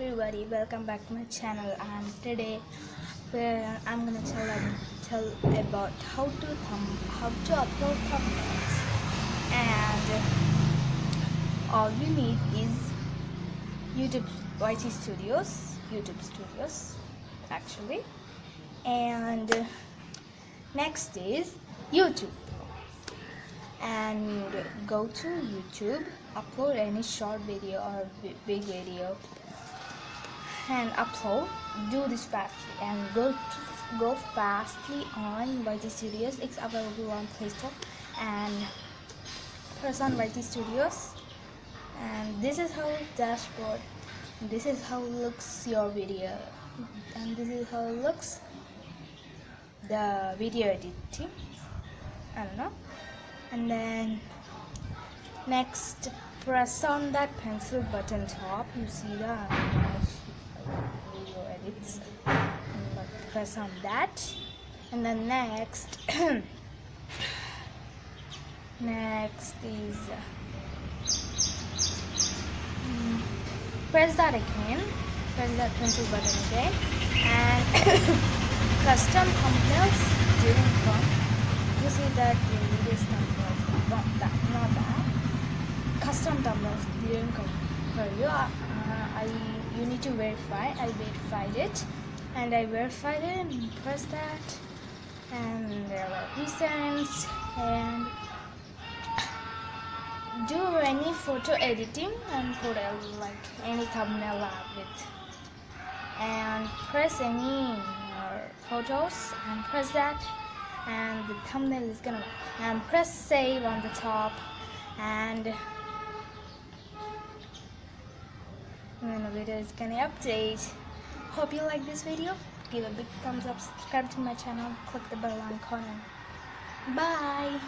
everybody, welcome back to my channel. And today where I'm gonna tell tell about how to thumb how to upload thumbnails. And all you need is YouTube YT Studios YouTube Studios actually. And next is YouTube. And go to YouTube, upload any short video or big video, and upload. Do this fastly and go to, go fastly on YT Studios. It's available on Play Store and press on YT Studios. And this is how dashboard. This is how looks your video, and this is how it looks the video editing. I don't know and then next press on that pencil button top you see the video edits press on that. And then next next is mm, press that again. Press that pencil button again. And custom thumbnails didn't you see that your videos thumbnails not that not that. Custom thumbnails come for you uh, I you need to verify. I verified it and I verified it and press that. And there were recents. And do any photo editing and put a, like any thumbnail of it? And press any photos and press that. And the thumbnail is gonna and press save on the top. And then the video is gonna update hope you like this video. Give a big thumbs up subscribe to my channel click the bell icon. Bye